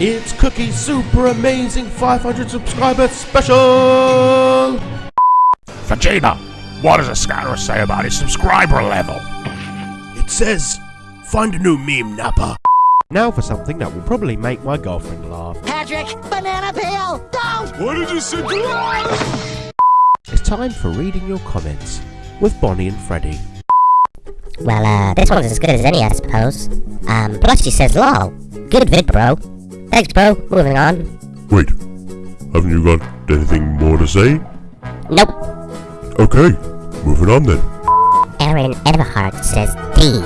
It's Cookie Super Amazing 500 Subscriber Special! Vegeta, what does the scanner say about his subscriber level? It says, find a new meme, Nappa. Now for something that will probably make my girlfriend laugh. Patrick, banana peel! Don't! What did you say? It's time for reading your comments with Bonnie and Freddie. Well, uh, this one's as good as any, I suppose. Um, Blushy says, lol. Good vid, bro. Thanks, bro. Moving on. Wait, haven't you got anything more to say? Nope. Okay, moving on then. Aaron Everhart says, D.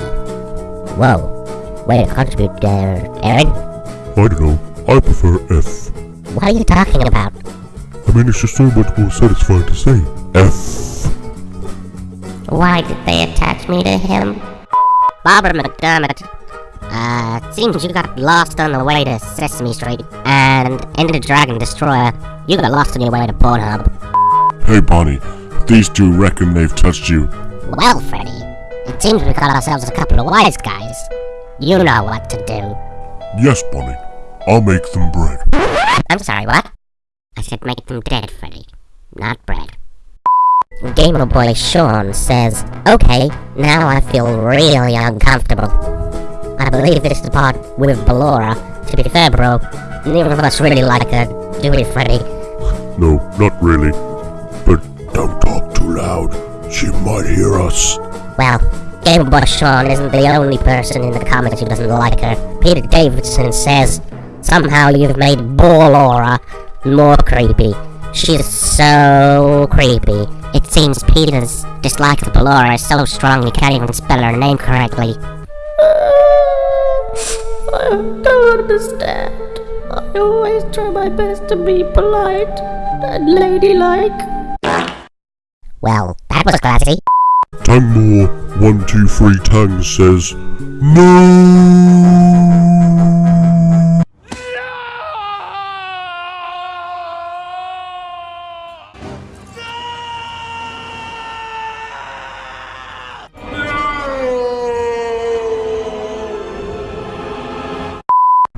Whoa. Way to contribute there, Aaron. I don't know, I prefer F. What are you talking about? I mean, it's just so much more satisfying to say. F. Why did they attach me to him? Barbara McDermott. Uh, it seems you got lost on the way to Sesame Street, and Ender Dragon Destroyer, you got lost on your way to Pornhub. Hey Bonnie, these two reckon they've touched you. Well, Freddy, it seems we got ourselves a couple of wise guys. You know what to do. Yes, Bonnie, I'll make them bread. I'm sorry, what? I said make them dead, Freddy, not bread. Gamer Boy Sean says, Okay, now I feel really uncomfortable. I believe this is the part with Ballora. To be fair, bro, neither of us really like her, do we, Freddy? No, not really. But don't talk too loud. She might hear us. Well, Gamer Boy Sean isn't the only person in the comments who doesn't like her. Peter Davidson says, Somehow you've made Ballora more creepy. She's so creepy. It seems Peter's dislike of Ballora is so strong he can't even spell her name correctly. I don't understand. I always try my best to be polite and ladylike. Well, that was classy. Tangmore, one, two, three, Tang says, No!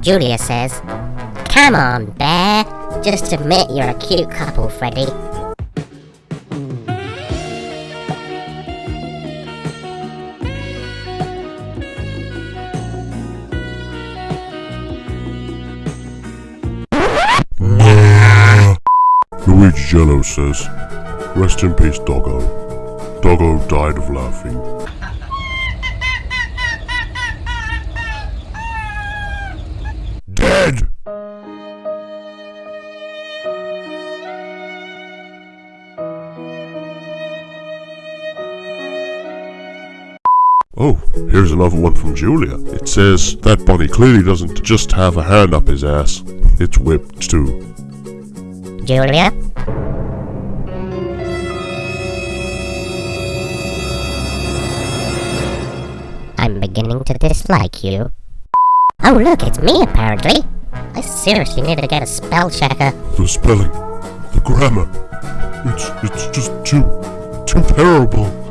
Julia says, Come on, Bear. Just admit you're a cute couple, Freddy. Luigi Jello says, Rest in peace, Doggo. Doggo died of laughing. Oh, here's another one from Julia. It says, that bunny clearly doesn't just have a hand up his ass. It's whipped too. Julia? I'm beginning to dislike you. Oh look, it's me apparently. I seriously need to get a spell checker. The spelling, the grammar, it's it's just too too terrible.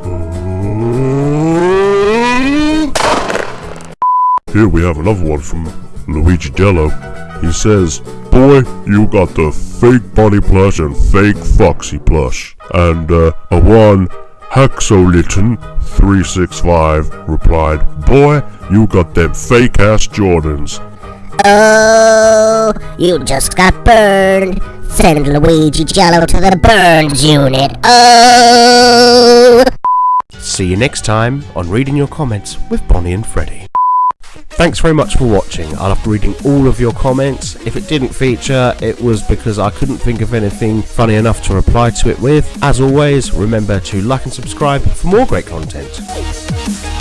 Here we have another one from Luigi Dello. He says, Boy, you got the fake bunny plush and fake foxy plush. And uh, a one Haxoliton 365 replied, Boy, you got them fake ass Jordans. Oh, you just got burned. Send Luigi Jello to the burns unit. Oh! See you next time on Reading Your Comments with Bonnie and Freddie. Thanks very much for watching. I loved reading all of your comments. If it didn't feature, it was because I couldn't think of anything funny enough to reply to it with. As always, remember to like and subscribe for more great content.